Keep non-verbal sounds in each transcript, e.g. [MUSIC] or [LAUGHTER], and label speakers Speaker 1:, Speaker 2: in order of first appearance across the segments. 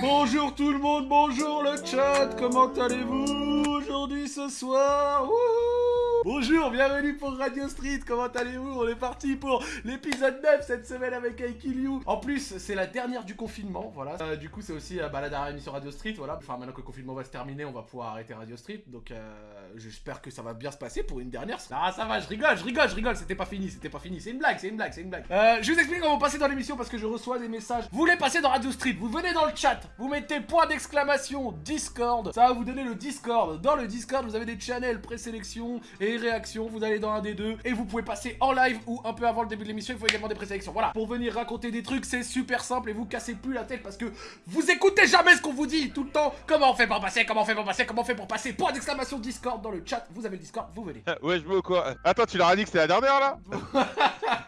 Speaker 1: Bonjour tout le monde, bonjour le chat, comment allez-vous aujourd'hui ce soir Bonjour, bienvenue pour Radio Street, comment allez-vous? On est parti pour l'épisode 9 cette semaine avec Aikiliu. En plus, c'est la dernière du confinement, voilà. Euh, du coup, c'est aussi euh, bah, la dernière émission Radio Street, voilà. Enfin, maintenant que le confinement va se terminer, on va pouvoir arrêter Radio Street, donc euh, j'espère que ça va bien se passer pour une dernière. Ah, ça va, je rigole, je rigole, je rigole, c'était pas fini, c'était pas fini, c'est une blague, c'est une blague, c'est une blague. Euh, je vous explique comment passer dans l'émission parce que je reçois des messages. Vous voulez passer dans Radio Street, vous venez dans le chat, vous mettez point d'exclamation Discord, ça va vous donner le Discord. Dans le Discord, vous avez des channels présélection et réaction, vous allez dans un des deux et vous pouvez passer en live ou un peu avant le début de l'émission, il faut également des présélections. Voilà, pour venir raconter des trucs, c'est super simple et vous cassez plus la tête parce que vous écoutez jamais ce qu'on vous dit tout le temps. Comment on fait pour passer Comment on fait pour passer Comment on fait pour passer? Point d'exclamation Discord dans le chat, vous avez le Discord, vous venez. [LAUGHS]
Speaker 2: Ouais, je veux quoi? Attends, tu leur as dit que c'était la dernière là? [LAUGHS]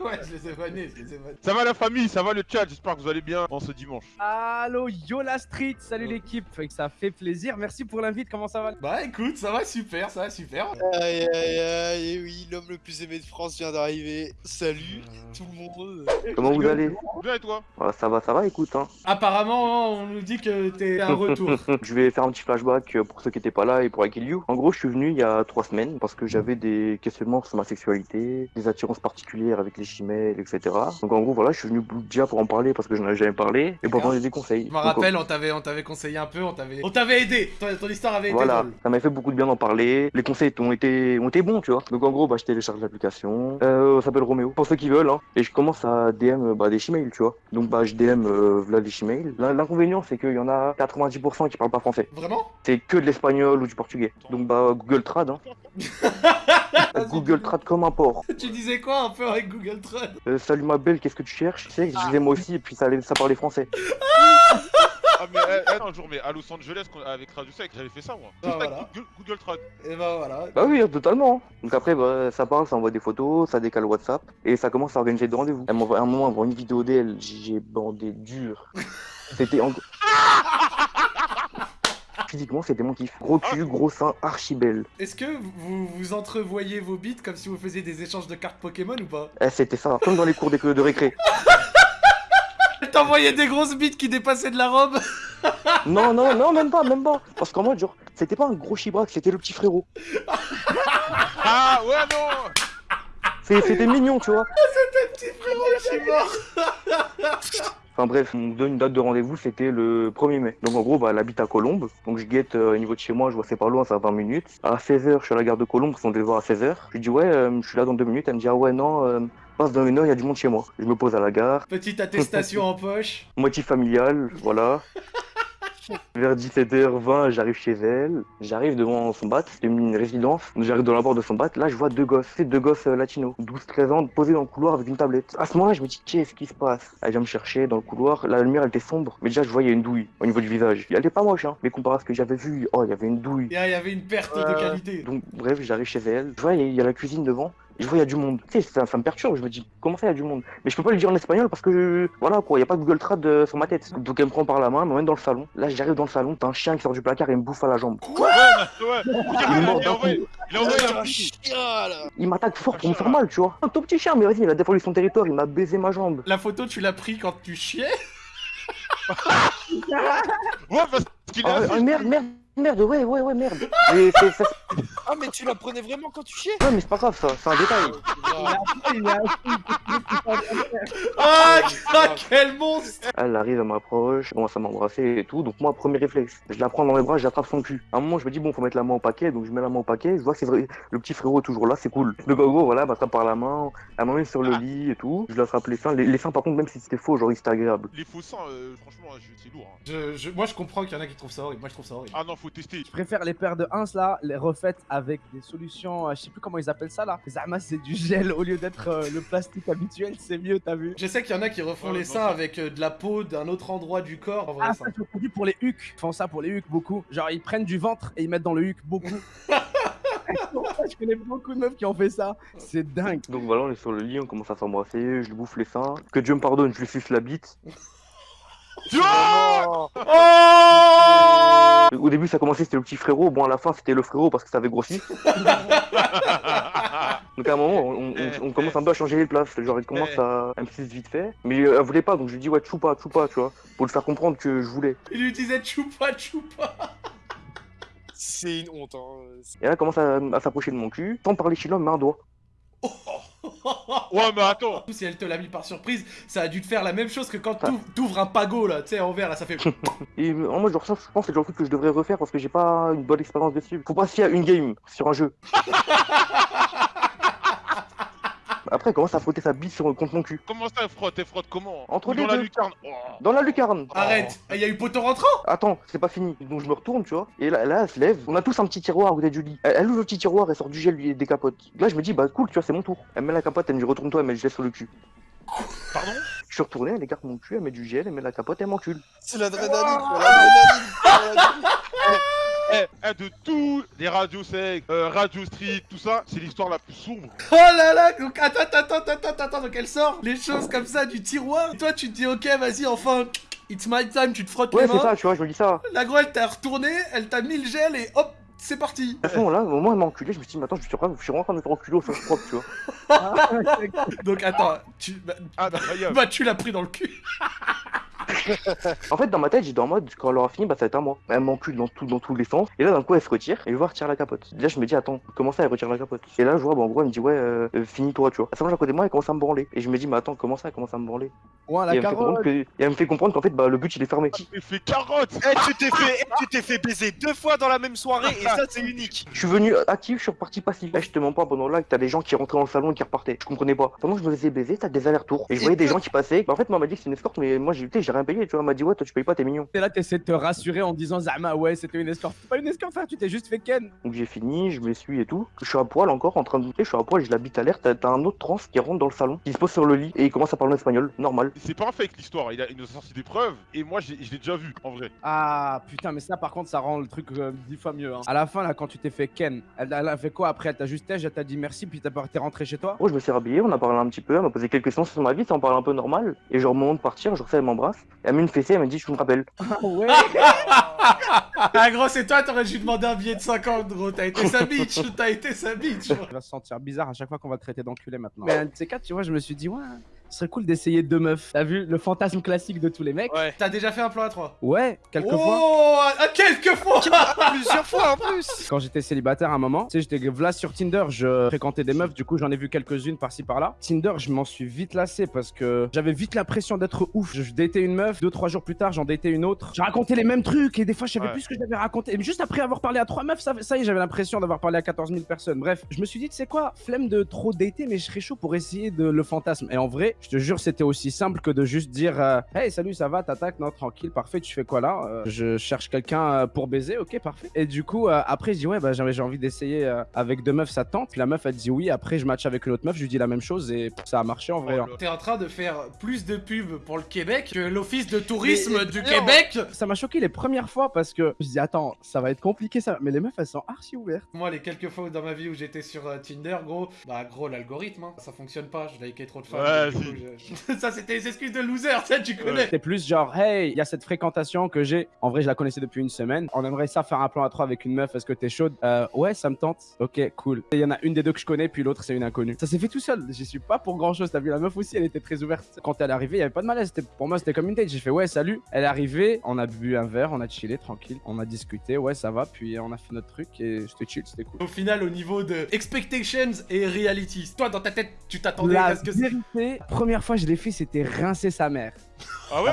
Speaker 1: Ouais, je les ai vannés, je les ai vannés.
Speaker 2: Ça va la famille, ça va le chat, j'espère que vous allez bien en ce dimanche.
Speaker 3: Allo Yola Street, salut l'équipe, fait que ça fait plaisir, merci pour l'invite, comment ça va?
Speaker 1: Bah écoute, ça va super, ça va super.
Speaker 4: Aïe aïe aïe, et oui, l'homme le plus aimé de France vient d'arriver. Salut tout le monde.
Speaker 5: Comment vous allez
Speaker 2: Bien et toi?
Speaker 5: Voilà, Ça va, ça va, écoute. Hein.
Speaker 1: Apparemment, on nous dit que t'es un retour. [LAUGHS]
Speaker 5: Je vais faire un petit flashback euh, pour ceux qui étaient pas là et pour Akiliu. En gros, je suis venu il y a trois semaines parce que j'avais des questionnements sur ma sexualité, des attirances particulières avec les chimelles, etc. Donc en gros, voilà, je suis venu déjà pour en parler parce que j'en avais jamais parlé et pour donner des conseils.
Speaker 1: Je me rappelle, on t'avait, on t'avait conseillé un peu, on t'avait, on t'avait aidé. Ton, ton histoire avait été
Speaker 5: Voilà,
Speaker 1: drôle.
Speaker 5: ça m'a fait beaucoup de bien d'en parler. Les conseils ont été, ont été tu vois. Donc en gros, bah, je télécharge l'application. Euh, s'appelle Roméo, pour ceux qui veulent. Hein. Et je commence à DM bah, des chimales, tu vois. Donc bah, je DM euh, des chimales. L'in- L'inconvénient, c'est qu'il y en a 90% qui parlent pas français.
Speaker 1: Vraiment?
Speaker 5: C'est que de l'espagnol ou du portugais. Donc bah, Google Trad. Hein. [LAUGHS] Google Trad comme un porc.
Speaker 1: Tu disais quoi un peu avec Google Trad?
Speaker 5: Euh, salut ma belle, qu'est-ce que tu cherches? Tu sais, je disais moi aussi, et puis ça, ça parlait français. [LAUGHS]
Speaker 2: Ah mais eh, [LAUGHS] un jour, mais à Los Angeles avec Radio Sec, j'avais fait ça moi.
Speaker 1: Ah, voilà.
Speaker 2: Google, Google Trad.
Speaker 1: Et bah voilà.
Speaker 5: Bah oui, totalement. Donc après, bah, ça parle, ça envoie des photos, ça décale WhatsApp, et ça commence à organiser des rendez-vous. Elle m'envoie à un moment, m'envoie une vidéo d'elle, j'ai bandé dur. [LAUGHS] C'était en... Physiquement, c'était mon kiff. Gros cul, gros sein, archi belle.
Speaker 1: Est-ce que vous vous entrevoyez vos bits comme si vous faisiez des échanges de cartes Pokémon ou pas?
Speaker 5: Eh, c'était ça, comme dans les cours d'école de récré. [LAUGHS]
Speaker 1: T'envoyais des grosses bites qui dépassaient de la robe [LAUGHS]
Speaker 5: Non, non, non, même pas, même pas. Parce qu'en mode, genre, c'était pas un gros chibrac, c'était le petit frérot. [LAUGHS]
Speaker 2: Ah ouais non
Speaker 5: C'est- C'était mignon, tu vois.
Speaker 1: Petit frérot, je suis mort [LAUGHS]
Speaker 5: Enfin bref, on me donne une date de rendez-vous, c'était le 1er mai. Donc en gros, bah, elle habite à Colombes. Donc je guette euh, au niveau de chez moi, je vois c'est pas loin, ça va 20 minutes. À 16h, je suis à la gare de Colombes, on devait voir à 16h. Je lui dis ouais, euh, je suis là dans deux minutes. Elle me dit ah ouais, non, euh, passe dans une heure, il y a du monde chez moi. Je me pose à la gare,
Speaker 1: Petite [LAUGHS] attestation en poche.
Speaker 5: moitié familiale, voilà. Vers 17h20, j'arrive chez elle, j'arrive devant son bat, c'est une résidence, j'arrive dans la porte de son bat, là je vois deux gosses, c'est deux gosses euh, latinos, 12-13 ans, posés dans le couloir avec une tablette. À ce moment-là, je me dis, qu'est-ce qui se passe? Elle vient me chercher dans le couloir, la lumière elle était sombre, mais déjà je voyais une douille au niveau du visage. Elle était pas moche, hein, mais comparé à ce que j'avais vu, oh, il y avait une douille.
Speaker 1: Il y avait une perte de
Speaker 2: Euh,
Speaker 1: qualité.
Speaker 5: Donc bref, j'arrive chez elle, je vois, il y a- il y, a la cuisine devant, je vois, il y a du monde. Tu sais, ça, ça me perturbe, je me dis, comment ça, il y a du monde? Mais je peux pas lui dire en espagnol parce que, je- voilà quoi, il y a pas de Google Trad euh, sur ma tête. Donc elle me prend par la main, elle m'emmène dans le salon. Là, j'arrive dans le salon, t'as un chien qui sort du placard et me bouffe à la jambe.
Speaker 2: Ouais, ouais
Speaker 5: Il
Speaker 2: a a envoyé
Speaker 4: Ah,
Speaker 2: un
Speaker 4: chien là
Speaker 5: Il m'attaque fort pour me faire mal, tu vois. Un tout petit chien, mais vas-y, il a défendu son territoire, il m'a baisé ma jambe.
Speaker 1: La photo, tu l'as pris quand tu chiais?
Speaker 2: Ouais parce qu'il
Speaker 5: Ah,
Speaker 2: assis.
Speaker 5: ah, merde, merde, merde, ouais, ouais, ouais, merde. Mais c'est, ça-
Speaker 4: Ah, mais tu la prenais vraiment quand tu chiais
Speaker 5: ouais, mais c'est pas grave, ça, c'est un détail.
Speaker 4: Ah,
Speaker 3: Il est assis,
Speaker 1: Ah, ah, quel monstre
Speaker 5: Elle arrive, elle m'approche, commence à m'embrasser et tout. Donc moi, premier réflexe, je la prends dans les bras, j'attrape son cul. À un moment, je me dis, bon, faut mettre la main au paquet, donc je mets la main au paquet, je vois que c'est vrai, le petit frérot est toujours là, c'est cool. Donc en gros, voilà, elle m'attrape par la main, elle m'emmène sur le lit et tout. Je l'attrape les seins. Les, les seins, par contre, même si c'était faux, genre, c'était agréable.
Speaker 2: Les faux seins, euh, franchement, je- c'est lourd. hein.
Speaker 1: je, je- Moi, je comprends qu'il y en a qui trouvent ça horrible. Moi, je trouve ça horrible.
Speaker 2: Ah non, faut tester.
Speaker 3: Je préfère les paires de 1 là, les refaites avec des solutions, euh, je sais plus comment ils appellent ça là. Zama c'est du gel au lieu d'être euh, le plastique habituel, c'est mieux, t'as vu
Speaker 1: Je sais qu'il y en a qui refont
Speaker 2: Ouais,
Speaker 1: les seins avec euh, de la peau d'un autre endroit du corps. En vrai,
Speaker 3: Ah,
Speaker 1: ça.
Speaker 3: ça c'est produit pour les hucs. Ils font ça pour les hucs beaucoup. Genre ils prennent du ventre et ils mettent dans le huc beaucoup. [LAUGHS] [LAUGHS] je connais beaucoup de meufs qui ont fait ça. C'est dingue.
Speaker 5: Donc voilà, on est sur le lit, on commence à s'embrasser, je lui bouffe les seins. Que Dieu me pardonne, je lui suce la bite.
Speaker 2: Oh
Speaker 1: Oh
Speaker 5: Au début, ça commençait, c'était le petit frérot. Bon, à la fin, c'était le frérot parce que ça avait grossi. [LAUGHS] Donc à un moment, on, on- on commence un peu à changer les places. Genre, elle commence à, à me suivre vite fait. Mais elle voulait pas, donc je lui dis, ouais, choupa, choupa, tu vois. Pour lui faire comprendre que je voulais.
Speaker 1: Il lui disait choupa choupa.
Speaker 4: C'est une honte. Hein.
Speaker 5: Et là, elle commence à, à s'approcher de mon cul, sans parler chinois, mais un doigt. [LAUGHS]
Speaker 2: Ouais, mais attends.
Speaker 1: Si elle te l'a mis par surprise, ça a dû te faire la même chose que quand t'ouvres- un pago là, tu sais, en verre là, ça fait. [LAUGHS]
Speaker 5: Et en moi, genre, ça, je pense que c'est le genre de truc que je devrais refaire parce que j'ai pas une bonne expérience dessus. Faut pas se fier à une game sur un jeu. [LAUGHS] Après, elle commence à frotter sa bite sur, contre mon cul.
Speaker 2: Comment ça, elle frotte? Elle frotte comment?
Speaker 5: Entre
Speaker 2: Ou
Speaker 5: les
Speaker 2: dans la
Speaker 5: deux.
Speaker 2: lucarne Oh.
Speaker 5: Dans la lucarne.
Speaker 1: Arrête, il y a eu poteau rentrant?
Speaker 5: Attends, c'est pas fini. Donc je me retourne, tu vois. Et là, là, elle se lève. On a tous un petit tiroir à côté du lit. Elle, elle ouvre le petit tiroir, elle sort du gel, lui, et des capotes. Là, je me dis, bah cool, tu vois, c'est mon tour. Elle met la capote, elle me dit, retourne-toi, elle met le gel sur le cul.
Speaker 2: Pardon?
Speaker 5: Je suis retourné, elle écarte mon cul, elle met du gel, elle met la capote, elle m'encule.
Speaker 4: C'est l'adrénaline. l'adrénaline. [LAUGHS]
Speaker 2: Eh, eh, de tous les radios sec, euh, radio street, tout ça, c'est l'histoire la plus sombre.
Speaker 1: Oh là là Donc attends, attends, attends, attends, attends, donc elle sort les choses comme ça du tiroir. Toi, tu te dis, ok, vas-y, enfin, it's my time, tu te frottes
Speaker 5: Ouais,
Speaker 1: les
Speaker 5: c'est
Speaker 1: mains.
Speaker 5: ça, tu vois, je me dis ça.
Speaker 1: La grosse, elle t'a retourné, elle t'a mis le gel et hop, c'est parti.
Speaker 5: À ce moment-là, au moment où elle m'a enculé, je me suis dit, mais attends, je suis, vraiment- je suis vraiment en train de me faire enculer au sens propre, tu vois. [LAUGHS]
Speaker 1: Donc attends, tu, bah,
Speaker 2: Ah,
Speaker 1: bah, tu l'as pris dans le cul. [LAUGHS] [LAUGHS]
Speaker 5: En fait, dans ma tête, j'étais en mode, quand elle aura fini, bah ça va être à moi. Elle m'encule dans, tout, dans tous les sens. Et là, d'un coup, elle se retire et je vois retirer la capote. Là, je me dis, attends, comment ça, elle retire la capote? Et là, je vois, bah, en gros, elle me dit, ouais, euh, finis-toi, tu vois. À ce moment-là, à côté de moi, elle commence à me branler. Et je me dis, mais attends, comment ça, elle commence à me branler?
Speaker 3: Ouais,
Speaker 5: et,
Speaker 3: la
Speaker 5: elle me fait comprendre
Speaker 3: carotte.
Speaker 5: que- et elle me fait comprendre qu'en fait, bah, le but, il est fermé.
Speaker 2: Fait carotte
Speaker 4: Eh, tu t'es fait, eh, tu t'es fait baiser deux fois dans la même soirée et ça c'est unique.
Speaker 5: Je suis venu actif, je suis reparti passif. Là, je te mens pas, pendant là, que t'as des gens qui rentraient dans le salon et qui repartaient. Je comprenais pas. Pendant que je me faisais baiser, t'as des allers-retours. Et je
Speaker 4: Et
Speaker 5: voyais des gens qui passaient. Bah, en fait, moi, elle m'a dit que c'est une escorte, mais moi, j'ai rien payé, tu vois. Elle m'a dit, ouais, toi, tu payes pas, t'es mignon.
Speaker 3: Et là, t'essaies de te rassurer en disant Zama, ouais, c'était une escorte. Pas une escorte, frère, tu t'es juste fait ken.
Speaker 5: Donc j'ai fini, je m'essuie et tout. Je suis à poil encore en train de douter, je suis à poil, j'ai la bite à l'air. T'as un autre trans qui rentre dans le salon, qui se pose sur le lit et il commence à parler en espagnol, normal.
Speaker 2: C'est pas un fake l'histoire, il, a, il nous a sorti des preuves et moi j'ai- je l'ai déjà vu en vrai.
Speaker 3: Ah putain, mais ça par contre, ça rend le truc euh, dix fois mieux. Hein. À la fin, là, quand tu t'es fait ken, elle, elle a fait quoi après? Elle t'a juste elle t'a dit merci, puis t'as pas- t'es rentré chez toi?
Speaker 5: Moi je me suis rhabillé, on a parlé un petit peu, elle m'a posé quelques questions sur ma vie, ça en parle un peu normal. Et genre au moment de partir, genre ça elle m'embrasse. Elle m'a mis une fessée, elle m'a dit je me rappelle.
Speaker 3: Ah ouais [LAUGHS]
Speaker 1: Ah gros, c'est toi, t'aurais dû demander un billet de 50, gros. T'as été sa bitch, t'as été sa bitch.
Speaker 3: Il va se sentir bizarre à chaque fois qu'on va le traiter d'enculé maintenant. Mais un de ces quatre, tu vois, je me suis dit, ouais, ce serait cool d'essayer deux meufs. T'as vu le fantasme classique de tous les mecs
Speaker 4: Ouais.
Speaker 1: T'as déjà fait un plan à 3
Speaker 3: Ouais, quelques fois.
Speaker 1: Oh, quelques fois [LAUGHS]
Speaker 4: Plusieurs fois en plus.
Speaker 3: Quand j'étais célibataire à un moment, tu sais, j'étais vlas sur Tinder, je fréquentais des meufs, du coup j'en ai vu quelques-unes par-ci par-là. Tinder, je m'en suis vite lassé parce que j'avais vite l'impression d'être ouf. Je datais une meuf, deux, trois jours plus tard, j'en datais une autre. Je racontais les mêmes trucs et des fois je savais
Speaker 2: Ouais.
Speaker 3: plus ce que j'avais raconté. Et juste après avoir parlé à trois meufs, ça, ça y est, j'avais l'impression d'avoir parlé à 14 000 personnes. Bref, je me suis dit, tu sais quoi, flemme de trop dater, mais je serais chaud pour essayer de le fantasme. Et en vrai, je te jure, c'était aussi simple que de juste dire, euh, hey, salut, ça va, t'attaques, non, tranquille, parfait, tu fais quoi là Euh, Je cherche quelqu'un euh, pour baiser, ok, parfait. Et du coup, euh, après, je dis, ouais, bah, j'avais j'ai envie d'essayer euh, avec deux meufs, ça tente. Puis la meuf, elle dit oui. Après, je match avec une autre meuf, je lui dis la même chose et ça a marché en vrai. hein.
Speaker 1: T'es en train de faire plus de pubs pour le Québec que l'office de tourisme
Speaker 4: Mais-
Speaker 1: du
Speaker 4: non.
Speaker 1: Québec
Speaker 3: Ça m'a choqué les premières fois parce que je dis, attends, ça va être compliqué ça. Mais les meufs, elles sont archi ouvertes.
Speaker 1: Moi, les quelques fois dans ma vie où j'étais sur euh, Tinder, gros, bah gros, l'algorithme, hein, ça fonctionne pas, je likais trop de femmes.
Speaker 2: Ouais, [LAUGHS]
Speaker 1: ça, c'était les excuses de loser, ça, tu connais.
Speaker 3: C'était plus genre, hey, il y a cette fréquentation que j'ai. En vrai, je la connaissais depuis une semaine. On aimerait ça faire un plan à trois avec une meuf. Est-ce que t'es chaude? Euh, Ouais, ça me tente. Ok, cool. Il y en a une des deux que je connais, puis l'autre, c'est une inconnue. Ça s'est fait tout seul. J'y suis pas pour grand chose. T'as vu, la meuf aussi, elle était très ouverte. Quand elle est arrivée, il y avait pas de malaise. Pour moi, c'était comme une date. J'ai fait, ouais, salut. Elle est arrivée, on a bu un verre, on a chillé tranquille. On a discuté, ouais, ça va. Puis on a fait notre truc et c'était chill, c'était cool.
Speaker 1: Au final, au niveau de expectations et reality, toi, dans ta tête, tu t'attendais à ce que c'est.
Speaker 3: Première fois je l'ai fait, c'était rincer sa mère.
Speaker 2: Ah ouais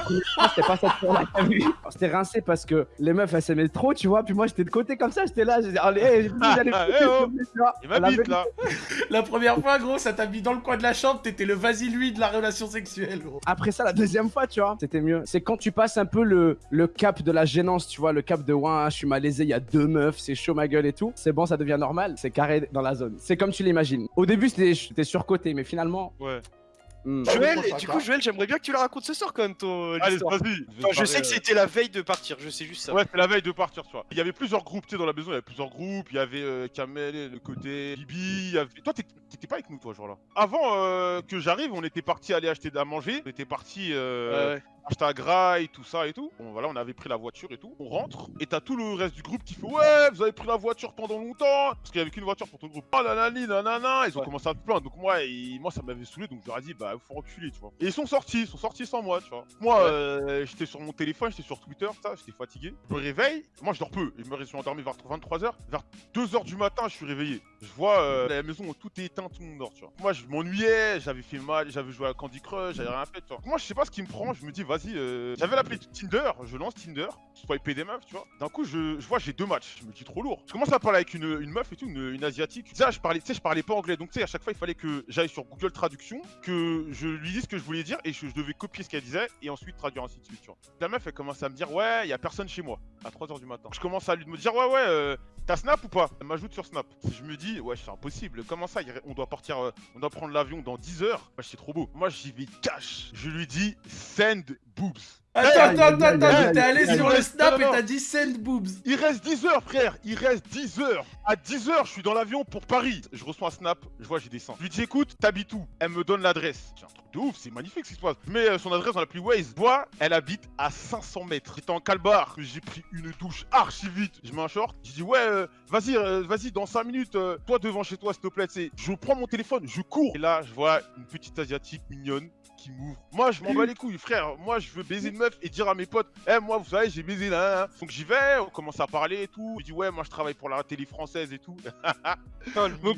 Speaker 3: c'était pas cette fois-là que t'as vu. C'était rincé parce que les meufs elles s'aimaient trop, tu vois. Puis moi j'étais de côté comme ça, j'étais là, j'ai dit, allez, hey, [LAUGHS] foutre,
Speaker 2: eh oh. Il m'habite là [LAUGHS]
Speaker 1: La première fois, gros, ça t'a mis dans le coin de la chambre, t'étais le vas-y lui de la relation sexuelle, gros.
Speaker 3: Après ça, la deuxième fois, tu vois, c'était mieux. C'est quand tu passes un peu le, le cap de la gênance, tu vois, le cap de ouais, je suis malaisé, il y a deux meufs, c'est chaud ma gueule et tout. C'est bon, ça devient normal, c'est carré dans la zone. C'est comme tu l'imagines. Au début, c'était c'était surcoté, mais finalement.
Speaker 2: Ouais.
Speaker 3: Hmm.
Speaker 4: Joël,
Speaker 1: prochain
Speaker 4: du coup, Joël, j'aimerais bien que tu la racontes ce soir quand même, ton
Speaker 2: Allez, vas-y
Speaker 4: Enfin, je sais que c'était la veille de partir, je sais juste ça.
Speaker 2: Ouais, c'est la veille de partir, tu vois. Il y avait plusieurs groupes, tu sais, dans la maison, il y avait plusieurs groupes. Il y avait euh, Kamel, le côté Bibi. il y avait... Toi, t'étais pas avec nous, toi, ce jour-là. Avant euh, que j'arrive, on était parti aller acheter à manger. On était parti euh,
Speaker 4: Ouais,
Speaker 2: acheté à Grail, tout ça et tout. Bon, voilà, on avait pris la voiture et tout. On rentre et t'as tout le reste du groupe qui fait Ouais, vous avez pris la voiture pendant longtemps. Parce qu'il y avait qu'une voiture pour tout le groupe. Oh nanani, nanana. Ils ont
Speaker 3: Ouais.
Speaker 2: commencé à se plaindre. Donc, moi, et- moi ça m'avait saoulé. Donc, je leur ai dit Bah, faut reculer, tu vois. Et ils sont sortis, ils sont sortis sans moi, tu vois. Moi,
Speaker 3: Ouais.
Speaker 2: euh, j'étais sur mon téléphone, j'étais sur Twitter, ça, j'étais fatigué. Je me réveille. Moi, je dors peu. Je me suis endormi vers 23h. Vers 2h du matin, je suis réveillé. Je vois euh, la maison, tout est éteint, tout le monde dort, tu vois. Moi, je m'ennuyais, j'avais fait mal, j'avais joué à Candy Crush, j'avais rien fait, tu vois. Moi, je sais pas ce qui me prend, je me dis, vas-y, euh, j'avais l'appli Tinder, je lance Tinder, swipe des meufs, tu vois. D'un coup, je, je vois, j'ai deux matchs, je me dis trop lourd. Je commence à parler avec une, une meuf et tout, une, une asiatique. Je parlais, tu sais, je parlais pas anglais, donc tu sais, à chaque fois, il fallait que j'aille sur Google Traduction, que je lui dise ce que je voulais dire et je devais copier ce qu'elle disait et ensuite traduire ainsi de suite. La meuf, elle commence à me dire, ouais, il a personne chez moi, à 3h du matin. Je commence à lui me dire, ouais, ouais, euh, T'as Snap ou pas? Elle m'ajoute sur Snap. Je me dis, ouais, c'est impossible. Comment ça On doit partir, euh, on doit prendre l'avion dans 10 heures? C'est trop beau. Moi, j'y vais cash. Je lui dis, send boobs.
Speaker 1: Attends, attends, attends,
Speaker 3: aïe,
Speaker 1: allé sur le snap et t'as dit send boobs.
Speaker 2: Il reste 10 heures, frère. Il reste 10 heures. À 10 heures, je suis dans l'avion pour Paris. Je reçois un Snap. Je vois, j'ai descends. Je lui dis, écoute, t'habites où? Elle me donne l'adresse. C'est un truc de ouf. C'est magnifique ce qui se passe. Mets euh, son adresse dans l'appli Waze. Je vois, elle habite à 500 mètres. J'étais en calbar. J'ai pris une douche archi vite. Je mets un short. Je dis, ouais, euh, vas-y, euh, vas-y, dans 5 minutes, euh, toi devant chez toi, s'il te plaît. tu sais. Je prends mon téléphone, je cours. Et là, je vois une petite asiatique mignonne qui m'ouvre. Moi, je m'en bats les couilles, frère. Moi, je veux baiser une meuf et dire à mes potes, eh, moi, vous savez, j'ai baisé là. Donc j'y vais, on commence à parler et tout. Je dis, ouais, moi, je travaille pour la télé française et tout. [LAUGHS]
Speaker 4: Oh,
Speaker 2: Donc,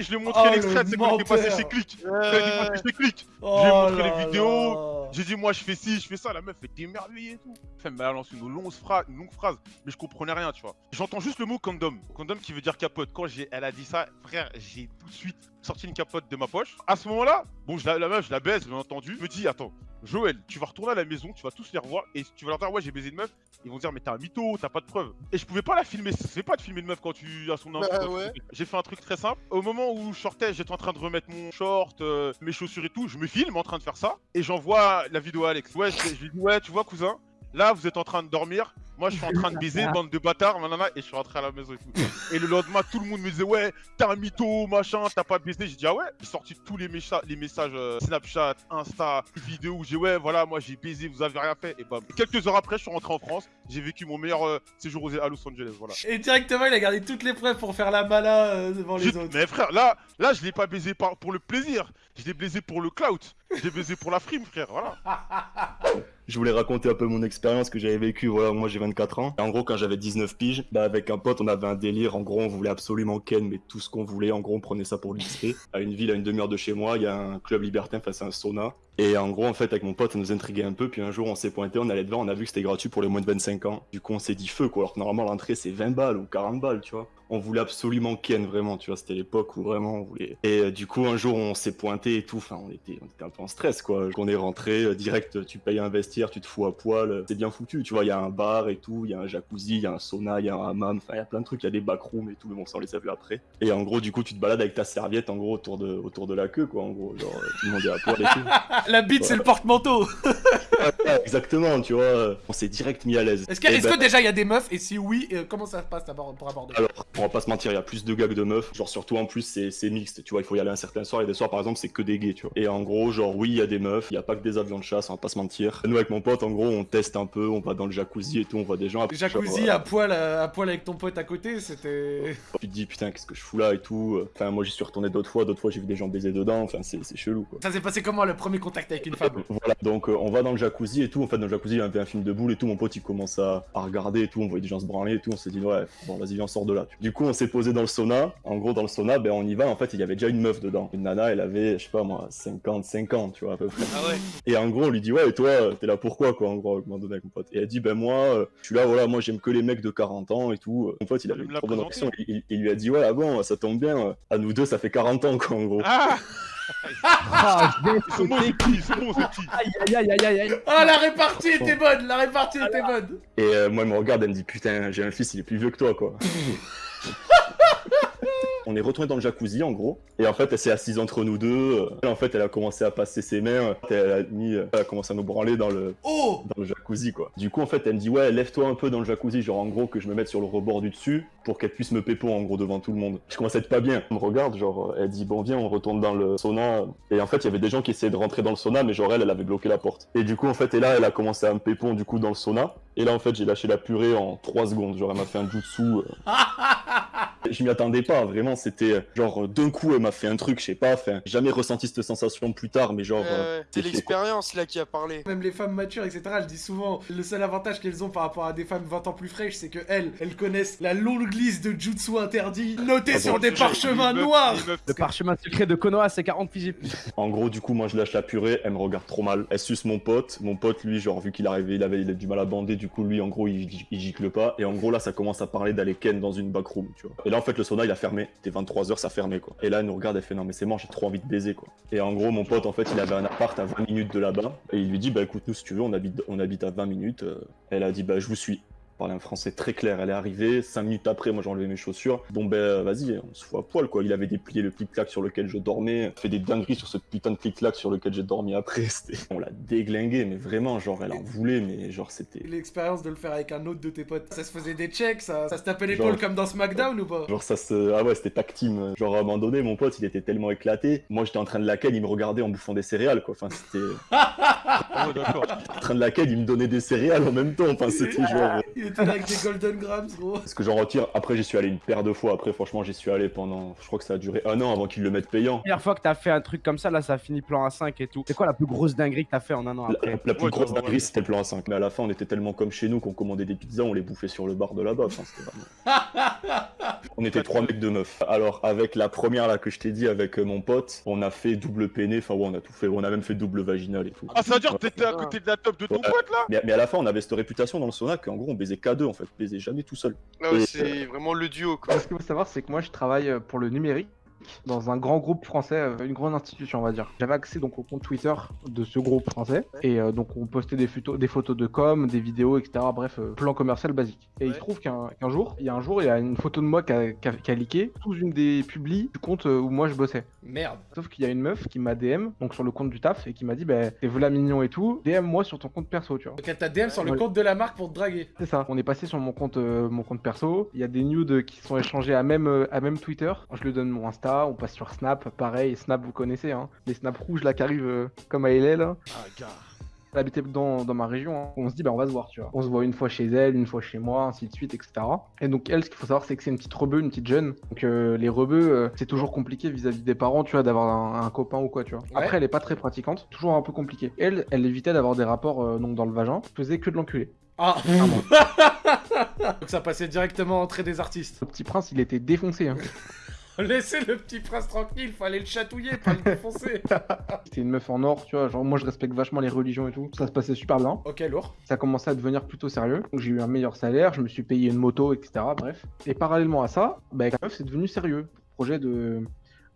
Speaker 2: je lui ai montré
Speaker 1: Oh,
Speaker 2: l'extrait,
Speaker 1: le
Speaker 2: c'est quand il est passé chez Click. Chez Click.
Speaker 1: Oh
Speaker 2: J'ai montré les vidéos. J'ai dit, moi, je fais ci, je fais ça. La meuf est émerveillée et tout. Elle m'a lancé une longue, phrase, une longue phrase, mais je comprenais rien, tu vois. J'entends juste le mot condom. Condom qui veut dire capote. Quand elle a dit ça, frère, j'ai tout de suite sorti une capote de ma poche. À ce moment-là, bon, je la, la meuf, je la baise, bien entendu. Je me dis, attends, Joël, tu vas retourner à la maison, tu vas tous les revoir et tu vas leur dire, ouais, j'ai baisé une meuf. Ils vont dire, mais t'es un mytho, t'as pas de preuves. Et je pouvais pas la filmer. Ça se fait pas de filmer une meuf quand tu as son
Speaker 4: Bah ouais.
Speaker 2: J'ai fait un truc très simple. Au moment où je sortais, j'étais en train de remettre mon short, euh, mes chaussures et tout. Je me filme en train de faire ça. Et j'envoie la vidéo à Alex. Ouais, je, je lui dis, ouais, tu vois, cousin, là, vous êtes en train de dormir. Moi, je suis en train de baiser, [LAUGHS] bande de bâtards, nanana, et je suis rentré à la maison et tout. Et le lendemain, tout le monde me disait, ouais, t'es un mytho, machin, t'as pas baisé. J'ai dit, ah ouais. J'ai sorti tous les, mécha- les messages euh, Snapchat, Insta, vidéos où j'ai, ouais, voilà, moi j'ai baisé, vous avez rien fait. Et bam. Quelques heures après, je suis rentré en France. J'ai vécu mon meilleur euh, séjour aux- à Los Angeles, voilà.
Speaker 1: Et directement, il a gardé toutes les preuves pour faire la mala euh, devant les autres.
Speaker 2: Mais frère, là, là, je l'ai pas baisé par- pour le plaisir. Je l'ai baisé pour le clout. Je l'ai baisé pour la frime, frère. Voilà. [LAUGHS]
Speaker 6: Je voulais raconter un peu mon expérience que j'avais vécue. Voilà, moi j'ai 24 ans. En gros, quand j'avais 19 piges, bah, avec un pote, on avait un délire. En gros, on voulait absolument Ken, mais tout ce qu'on voulait. En gros, on prenait ça pour l'XP. À une ville, à une demi-heure de chez moi, il y a un club libertin face à un sauna. Et en gros, en fait, avec mon pote, ça nous intriguait un peu. Puis un jour, on s'est pointé, on allait devant, on a vu que c'était gratuit pour les moins de 25 ans. Du coup, on s'est dit feu, quoi. Alors que normalement, l'entrée, c'est 20 balles ou 40 balles, tu vois. On voulait absolument Ken, vraiment, tu vois. C'était l'époque où vraiment on voulait. Et euh, du coup, un jour, on s'est pointé et tout. Enfin, on était, on était un peu en stress, quoi. On est rentré, euh, direct, tu payes un vestiaire, tu te fous à poil. euh, C'est bien foutu, tu vois. Il y a un bar et tout, il y a un jacuzzi, il y a un sauna, il y a un hammam. Enfin, il y a plein de trucs, il y a des backrooms et tout. Mais bon, ça, on les a vus après. Et en gros, du coup, tu te balades avec ta serviette, en gros, autour de, autour de la queue, quoi. En gros, genre, tout le monde est à poil et tout. [LAUGHS]
Speaker 1: La bite, c'est le porte-manteau. [LAUGHS]
Speaker 6: Ouais, exactement, tu vois. On s'est direct mis à l'aise.
Speaker 1: Est-ce que, est-ce
Speaker 6: ben-
Speaker 1: que déjà il y a des meufs Et si oui, euh, comment ça se passe d'abord pour aborder
Speaker 6: Alors, on va pas se mentir, il y a plus de gars que de meufs. Genre, surtout en plus, c'est mixte. Tu vois, il faut y aller un certain soir. Et des soirs, par exemple, c'est que des gays, tu vois. Et en gros, genre, oui, il y a des meufs. Il y a pas que des avions de chasse, on va pas se mentir. Nous, avec mon pote, en gros, on teste un peu. On va dans le jacuzzi et tout. On voit des gens. Après,
Speaker 1: Jacuzzi
Speaker 6: genre,
Speaker 1: à poil, euh, à poil avec ton pote à côté, c'était.
Speaker 6: euh, [LAUGHS] Tu te dis, putain, qu'est-ce que je fous là et tout. Enfin, moi, j'y suis retourné d'autres fois. D'autres fois, j'ai vu des gens baiser dedans. Enfin, c'est chelou, quoi.
Speaker 1: Ça s'est passé comment le premier contact avec une femme [LAUGHS]
Speaker 6: Voilà, donc euh, on va dans le jacuzzi et tout. En fait, dans le jacuzzi, il y avait un film de boule et tout. Mon pote, il commence à, à regarder et tout. On voyait des gens se branler et tout. On s'est dit, ouais, bon, vas-y, viens, on sort de là. Du coup, on s'est posé dans le sauna. En gros, dans le sauna, ben, on y va. En fait, il y avait déjà une meuf dedans. Une nana, elle avait, je sais pas moi, 55 ans, tu vois, à peu près.
Speaker 4: Ah ouais.
Speaker 6: Et en gros, on lui dit, ouais, et toi, euh, t'es là pourquoi, quoi, en gros, à un moment donné, avec mon pote. Et elle dit, ben moi, euh, je suis là, voilà, moi, j'aime que les mecs de 40 ans et tout. Mon pote, il avait une bonne réaction. Il, il- il lui a dit, ouais, ah bon, ça tombe bien. À nous deux, ça fait 40 ans, quoi, en gros.
Speaker 2: Ah [LAUGHS]
Speaker 3: Ah, je vais
Speaker 2: Ils sont bons, ces petits. Ils sont bons, ces petits.
Speaker 3: Aïe aïe aïe aïe aïe aïe.
Speaker 1: Ah, la répartie était bonne La répartie était bonne
Speaker 6: Et euh, moi, elle me regarde, elle me dit Putain, j'ai un fils, il est plus vieux que toi, quoi. [LAUGHS] On est retourné dans le jacuzzi en gros. Et en fait, elle s'est assise entre nous deux. Et en fait, elle a commencé à passer ses mains. Elle a, mis, elle a commencé à nous branler dans le,
Speaker 1: Oh
Speaker 6: dans le jacuzzi quoi. Du coup, en fait, elle me dit ouais, lève-toi un peu dans le jacuzzi, genre en gros que je me mette sur le rebord du dessus pour qu'elle puisse me pépo en gros devant tout le monde. Je commence à être pas bien. Elle me regarde, genre elle dit bon viens, on retourne dans le sauna. Et en fait, il y avait des gens qui essayaient de rentrer dans le sauna, mais genre elle, elle avait bloqué la porte. Et du coup, en fait, et là, elle a commencé à me pépon du coup dans le sauna. Et là, en fait, j'ai lâché la purée en 3 secondes. Genre, elle m'a fait un jutsu. euh, [LAUGHS] Je m'y attendais pas, vraiment, c'était genre d'un coup, elle m'a fait un truc, je sais pas, enfin, jamais ressenti cette sensation plus tard, mais genre. euh,
Speaker 4: Euh, c'est l'expérience là qui a parlé.
Speaker 1: Même les femmes matures, etc., je dis souvent, le seul avantage qu'elles ont par rapport à des femmes 20 ans plus fraîches, c'est que elles, elles connaissent la longue liste de jutsu interdits notés
Speaker 6: Ah
Speaker 1: sur
Speaker 6: bon,
Speaker 1: des parchemins noirs.
Speaker 3: Le parchemin secret de Konoha, c'est 40 fusils plus.
Speaker 6: En gros, du coup, moi je lâche la purée, elle me regarde trop mal. Elle suce mon pote. Mon pote, lui, genre, vu qu'il arrivait, il avait, il avait du mal à bander, du coup, lui, en gros, il, il gicle pas. Et en gros, là, ça commence à parler d'aller ken dans une backroom, tu vois. Et là, en fait, le sauna, il a fermé. C'était 23h, ça fermait, quoi. Et là, elle nous regarde, elle fait non, mais c'est mort, j'ai trop envie de baiser, quoi. Et en gros, mon pote, en fait, il avait un appart à 20 minutes de là-bas. Et il lui dit, bah écoute, nous, si tu veux, on habite, on habite à 20 minutes. Euh, Elle a dit, bah je vous suis. Parlait un français très clair, elle est arrivée, 5 minutes après, moi j'ai enlevé mes chaussures. Bon ben vas-y, on se fout à poil quoi. Il avait déplié le clic-clac sur lequel je dormais, fait des dingueries sur ce putain de clic-clac sur lequel j'ai dormi après. [LAUGHS] C'était- On l'a déglingué, mais vraiment, genre elle en voulait, mais genre c'était.
Speaker 1: L'expérience de le faire avec un autre de tes potes, ça se faisait des checks, ça, ça se tapait l'épaule
Speaker 6: Genre-
Speaker 1: comme dans SmackDown ou pas?
Speaker 6: Genre ça se. Ah ouais, c'était tac team. Genre à un moment donné, mon pote il était tellement éclaté. Moi j'étais en train de laquelle, il me regardait en bouffant des céréales quoi. Enfin c'était.
Speaker 2: Ah [LAUGHS] d'accord.
Speaker 6: En train de laquelle, il me donnait des céréales en même temps. Enfin c'était genre.
Speaker 1: Il était là avec des Golden Grams, gros.
Speaker 6: Ce que j'en retire, après j'y suis allé une paire de fois. Après franchement j'y suis allé pendant. Je crois que ça a duré un an avant qu'ils le mettent payant.
Speaker 3: Première fois que t'as fait un truc comme ça, là, ça finit plan A5 et tout. C'est quoi la plus grosse dinguerie que t'as fait en un an
Speaker 6: La,
Speaker 3: après?
Speaker 6: la plus
Speaker 2: Ouais,
Speaker 6: grosse
Speaker 2: ouais, ouais.
Speaker 6: dinguerie c'était plan A5. Mais à la fin on était tellement comme chez nous qu'on commandait des pizzas, on les bouffait sur le bar de là-bas. Enfin, c'était vraiment- [LAUGHS] On était trois mecs de meufs. Alors avec la première là que je t'ai dit avec euh, mon pote, on a fait double peiné. Enfin ouais on a tout fait. On a même fait double vaginal et tout.
Speaker 2: Ah, ça veut dire que t'étais à côté de la top de ton
Speaker 6: Ouais.
Speaker 2: pote là?
Speaker 6: Mais, mais à la fin, on avait cette réputation dans le sauna qu'en gros, on baisait qu'à deux en fait, on baisait jamais tout seul.
Speaker 4: Là,
Speaker 6: Et-
Speaker 4: c'est vraiment le duo quoi.
Speaker 7: Ce qu'il faut savoir, c'est que moi, je travaille euh, pour le numérique dans un grand groupe français, euh, une grande institution, on va dire. J'avais accès donc au compte Twitter de ce groupe français, et euh, donc on postait des photos, des photos de com, des vidéos, etc. Bref, euh, plan commercial basique. Et il se trouve qu'un jour, il y a un jour, il y a une photo de moi qui a, qui a- qui a leaké sous une des publis du compte où moi je bossais.
Speaker 1: Merde.
Speaker 7: Sauf qu'il y a une meuf qui m'a DM, donc sur le compte du taf, et qui m'a dit, bah, t'es voilà mignon et tout, DM moi sur ton compte perso, tu vois.
Speaker 1: Donc elle t'a DM sur le
Speaker 7: Ouais.
Speaker 1: compte de la marque pour te draguer.
Speaker 7: C'est ça. On est passé sur mon compte, euh, mon compte perso. Il y a des nudes qui sont échangés à même, à même Twitter. Je lui donne mon Insta. On passe sur Snap. Pareil, Snap, vous connaissez, hein. Les snaps rouges là qui arrivent euh, comme à là.
Speaker 2: Ah, gars.
Speaker 7: Elle habitait dans, dans ma région. hein. On se dit, bah on va se voir, tu vois. On se voit une fois chez elle, une fois chez moi, ainsi de suite, etc. Et donc elle, ce qu'il faut savoir, c'est que c'est une petite rebeu, une petite jeune. Donc euh, les rebeux, euh, c'est toujours compliqué vis-à-vis des parents, tu vois, d'avoir un, un copain ou quoi, tu vois.
Speaker 1: Ouais.
Speaker 7: Après, elle est pas très pratiquante, toujours un peu compliqué. Elle, elle évitait d'avoir des rapports euh, donc dans le vagin, faisait que de l'enculer.
Speaker 1: Ah [LAUGHS] Donc ça passait directement entrée des artistes.
Speaker 7: Le petit prince, il était défoncé. Hein. [LAUGHS]
Speaker 1: Laissez le petit prince tranquille, fallait le chatouiller, pas le [LAUGHS] défoncer. [LAUGHS]
Speaker 7: C'était une meuf en or, tu vois. Genre, moi, je respecte vachement les religions et tout. Ça se passait super bien.
Speaker 1: ok, lourd.
Speaker 7: Ça commençait à devenir plutôt sérieux. Donc, j'ai eu un meilleur salaire, je me suis payé une moto, etc. Bref. Et parallèlement à ça, bah, avec la meuf, c'est devenu sérieux. Projet de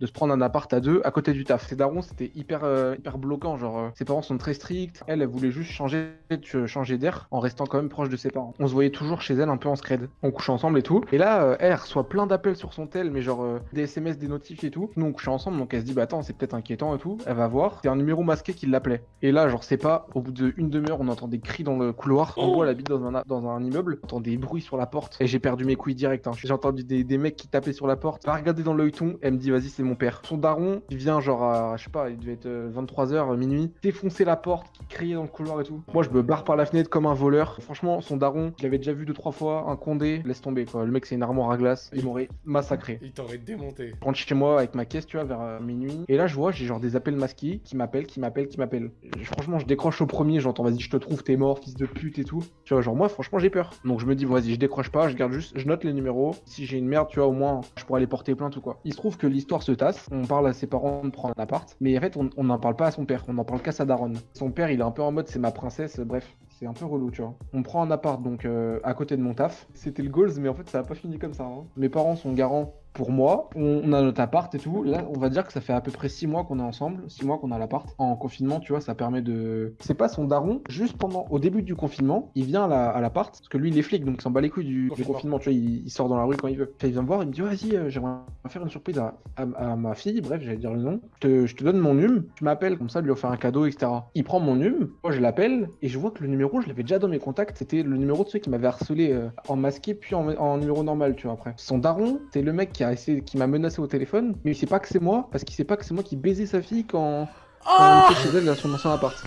Speaker 7: de se prendre un appart à deux à côté du taf. Ses darons, c'était hyper, euh, hyper bloquant. Genre, euh, ses parents sont très stricts. Elle, elle voulait juste changer, de- changer d'air en restant quand même proche de ses parents. On se voyait toujours chez elle un peu en scred. On couchait ensemble et tout. Et là, euh, elle reçoit plein d'appels sur son tel, mais genre euh, des SMS, des notifs et tout. Nous, on couchait ensemble, donc elle se dit, bah attends, c'est peut-être inquiétant et tout. Elle va voir. C'est un numéro masqué qui l'appelait. Et là, genre, c'est pas, au bout d'une demi-heure, on entend des cris dans le couloir. En gros, elle habite dans un, dans un immeuble. On entend des bruits sur la porte. Et j'ai perdu mes couilles direct. hein. J'ai entendu des, des mecs qui tapaient sur la porte. Elle a regardé dans l'œilleton. Elle me dit, vas-y, c'est mon père. Son daron, il vient genre à, je sais pas, il devait être 23h, minuit, défoncer la porte, qui criait dans le couloir et tout. Moi, je me barre par la fenêtre comme un voleur. Franchement, son daron, je l'avais déjà vu deux, trois fois, un condé, laisse tomber quoi. Le mec, c'est une armoire à glace. Il m'aurait massacré.
Speaker 1: Il t'aurait démonté.
Speaker 7: Je rentre chez moi avec ma caisse, tu vois, vers euh, minuit. Et là, je vois, j'ai genre des appels masqués qui m'appellent, qui m'appellent, qui m'appellent. Franchement, je décroche au premier, j'entends, vas-y, je te trouve, t'es mort, fils de pute et tout. Tu vois, genre, moi, franchement, j'ai peur. Donc, je me dis, vas-y, je décroche pas, je garde juste, je note les numéros. Si j'ai une merde, tu vois, au moins, je pourrais aller porter plainte ou quoi. Il se trouve que l'histoire se On parle à ses parents de prendre un appart. Mais en fait, on n'en parle pas à son père, on en parle qu'à sa daronne. Son père, il est un peu en mode, c'est ma princesse, bref. C'est un peu relou, tu vois. On prend un appart donc euh, à côté de mon taf. C'était le goals, mais en fait ça a pas fini comme ça. hein. Mes parents sont garants pour moi, on, a notre appart et tout. Là, on va dire que ça fait à peu près 6 mois qu'on est ensemble, 6 mois qu'on a l'appart. En confinement, tu vois, ça permet de. C'est pas son daron, juste pendant, au début du confinement, il vient à la- à l'appart, parce que lui, il est flic, donc il s'en bat les couilles du, du
Speaker 1: Confinement.
Speaker 7: tu vois, il, il sort dans la rue quand il veut. Il vient me voir, il me dit, vas-y, euh, j'aimerais faire une surprise à, à- à ma fille, bref, j'allais dire le nom. Je te, je te donne mon num, tu m'appelles, comme ça, lui offrir un cadeau, etc. Il prend mon num, moi je l'appelle, et je vois que le numéro, je l'avais déjà dans mes contacts, c'était le numéro de ceux qui m'avaient harcelé euh, en masqué, puis en, en numéro normal, tu vois, après. Son daron, c'est le mec qui a essayé, qui m'a menacé au téléphone, mais il sait pas que c'est moi, parce qu'il sait pas que c'est moi qui baisais sa fille quand, quand
Speaker 1: Oh
Speaker 7: on était chez elle dans son ancien appart. [LAUGHS]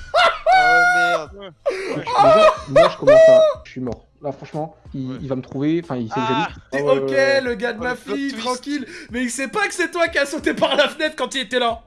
Speaker 4: Ah merde.
Speaker 7: Déjà, moi je commence à. Je suis mort. Là, franchement, il,
Speaker 2: Ouais.
Speaker 7: il va me trouver, enfin, il sait que
Speaker 2: Ah,
Speaker 7: j'habite.
Speaker 1: T'es
Speaker 7: Ah ouais,
Speaker 1: ok, le gars de
Speaker 4: Oh,
Speaker 1: ma fille,
Speaker 4: twist.
Speaker 1: tranquille, mais il sait pas que c'est toi qui as sauté par la fenêtre quand il était là.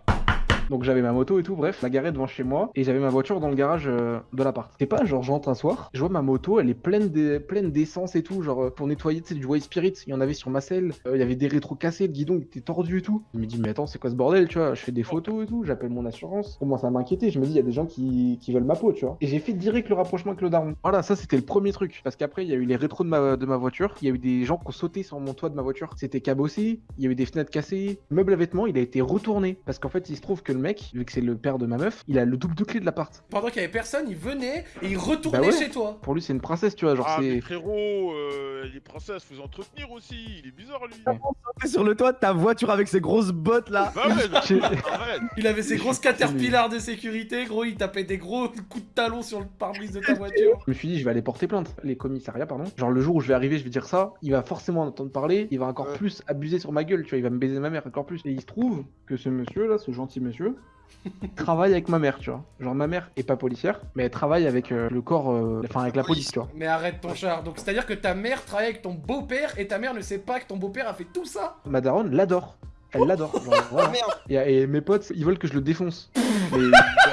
Speaker 7: Donc j'avais ma moto et tout, bref, la garée devant chez moi, et j'avais ma voiture dans le garage euh, de l'appart. C'est pas genre j'entre un soir, je vois ma moto, elle est pleine de- pleine d'essence et tout, genre euh, pour nettoyer, tu sais, du white spirit, il y en avait sur ma selle, euh, il y avait des rétros cassés, le guidon était tordu et tout. Je me dis mais attends c'est quoi ce bordel, tu vois, je fais des photos et tout, j'appelle mon assurance, je commence à m'inquiéter, je me dis il y a des gens qui, qui veulent ma peau, tu vois. Et j'ai fait direct le rapprochement avec le daron. Voilà, ça c'était le premier truc, parce qu'après il y a eu les rétros de ma, de ma voiture, il y a eu des gens qui ont sauté sur mon toit de ma voiture, c'était cabossé, il y a eu des fenêtres cassées, le meuble à vêtements il a été retourné, parce qu'en fait il se trouve que le mec, vu que c'est le père de ma meuf, il a le double de clé de l'appart.
Speaker 1: Pendant qu'il y avait personne, il venait et il retournait
Speaker 7: Bah ouais.
Speaker 1: chez toi.
Speaker 7: Pour lui, c'est une princesse, tu vois. Genre,
Speaker 2: Ah,
Speaker 7: c'est.
Speaker 2: frérot, euh, les princesses, faut entretenir aussi. Il est bizarre, lui.
Speaker 3: T'es sur le toit de ta voiture avec ses grosses bottes là.
Speaker 2: Bah ouais.
Speaker 1: Il avait ses grosses caterpillars de sécurité, gros, il tapait des gros coups de talon sur le pare-brise de ta [LAUGHS] voiture.
Speaker 7: Je me suis dit, je vais aller porter plainte. Les commissariats, pardon. Genre, le jour où je vais arriver, je vais dire ça. Il va forcément en entendre parler. Il va encore
Speaker 4: Ouais.
Speaker 7: plus abuser sur ma gueule, tu vois. Il va me baiser ma mère encore plus. Et il se trouve que ce monsieur là, ce gentil monsieur, travaille avec ma mère, tu vois. Genre, ma mère est pas policière, mais elle travaille avec euh, le corps. euh, Enfin, avec la police, tu vois.
Speaker 1: Mais arrête ton char. Donc c'est à dire que ta mère travaille avec ton beau-père et ta mère ne sait pas que ton beau-père a fait tout ça?
Speaker 7: Ma daronne l'adore. Elle l'adore. [LAUGHS] Voilà. Et, et mes potes, ils veulent que je le défonce. [LAUGHS] Mais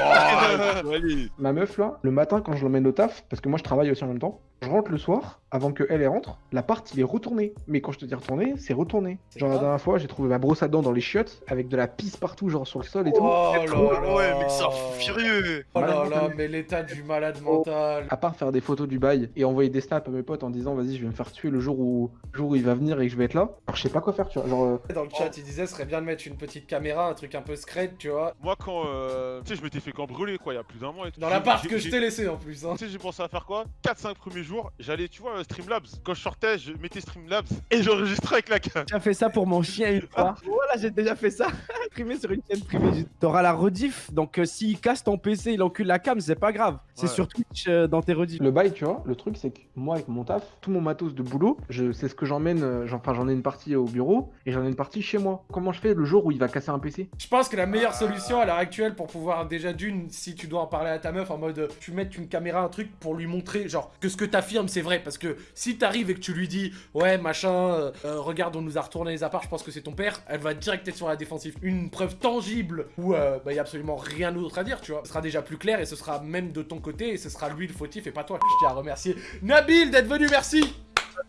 Speaker 2: Oh.
Speaker 7: Ma meuf là, le matin quand je l'emmène au taf, parce que moi je travaille aussi en même temps, je rentre le soir, avant que elle elle rentre, l'appart il est retourné. Mais quand je te dis retourné, c'est retourné. Genre la
Speaker 1: grave.
Speaker 7: dernière fois, j'ai trouvé ma brosse à dents dans les chiottes, avec de la pisse partout, genre sur le sol et tout.
Speaker 1: Oh là là.
Speaker 4: Ouais, mais fou furieux.
Speaker 1: Oh là là, mais l'état du malade mental.
Speaker 7: À part faire des photos du bail et envoyer des snaps à mes potes en disant vas-y je vais me faire tuer le jour où, le jour où il va venir et que je vais être là. Alors je sais pas quoi faire tu vois. Genre euh,
Speaker 1: Dans le chat, il disait, ce serait bien de mettre une petite caméra, un truc un peu scred, tu vois.
Speaker 2: Moi, quand. euh, Tu sais, je m'étais fait cambrioler, quoi, il y a plus d'un mois et tout.
Speaker 1: Dans l'appart que je t'ai laissé en plus, hein.
Speaker 2: Tu sais, j'ai pensé à faire quoi? 4-5 premiers jours, j'allais, tu vois, euh, Streamlabs. Quand je sortais, je mettais Streamlabs et j'enregistrais avec la cam.
Speaker 3: J'ai fait ça pour mon chien une fois. Voilà, j'ai déjà fait ça. [LAUGHS] Imprimé sur une chaîne privée. T'auras la rediff. Donc euh, s'il casse ton PC, il encule la cam, c'est pas grave. C'est
Speaker 2: Ouais.
Speaker 3: sur Twitch euh, dans tes rediffs.
Speaker 7: le bail tu vois, le truc c'est que moi avec mon taf, tout mon matos de boulot, je c'est ce que j'emmène, euh, j'en- enfin j'en ai une partie au bureau et j'en ai une partie chez moi. Comment je fais le jour où il va casser un PC
Speaker 1: Je pense que la meilleure solution à l'heure actuelle pour pouvoir déjà d'une, si tu dois en parler à ta meuf en mode tu mets une caméra, un truc pour lui montrer genre que ce que t'affirmes c'est vrai parce que si t'arrives et que tu lui dis ouais machin, euh, euh, regarde on nous a retourné les apparts, je pense que c'est ton père, elle va direct être sur la défensive. Une preuve tangible où euh, bah, a absolument rien d'autre à dire tu vois. Ce sera déjà plus clair et ce sera même de ton côté et ce sera lui le fautif et pas toi. Je tiens à remercier Nabil d'être venu, merci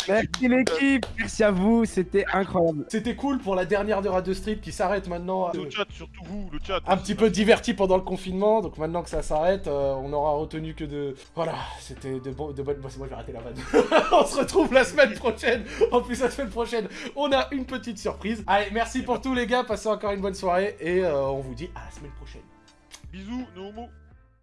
Speaker 3: Merci l'équipe. Merci à vous. C'était incroyable.
Speaker 1: C'était cool pour la dernière de Radio Street qui s'arrête maintenant.
Speaker 2: Le chat, surtout vous, le chat.
Speaker 1: un petit peu diverti pendant le confinement, donc maintenant que ça s'arrête, euh, on aura retenu que de... Voilà, c'était de, bon, de bonnes... Bon, c'est moi, je vais arrêter la vanne. [LAUGHS] on se retrouve la semaine prochaine. En plus, la semaine prochaine, on a une petite surprise. Allez, merci pour tout les gars, passez encore une bonne soirée, et euh, on vous dit à la semaine prochaine.
Speaker 2: Bisous, nos homos.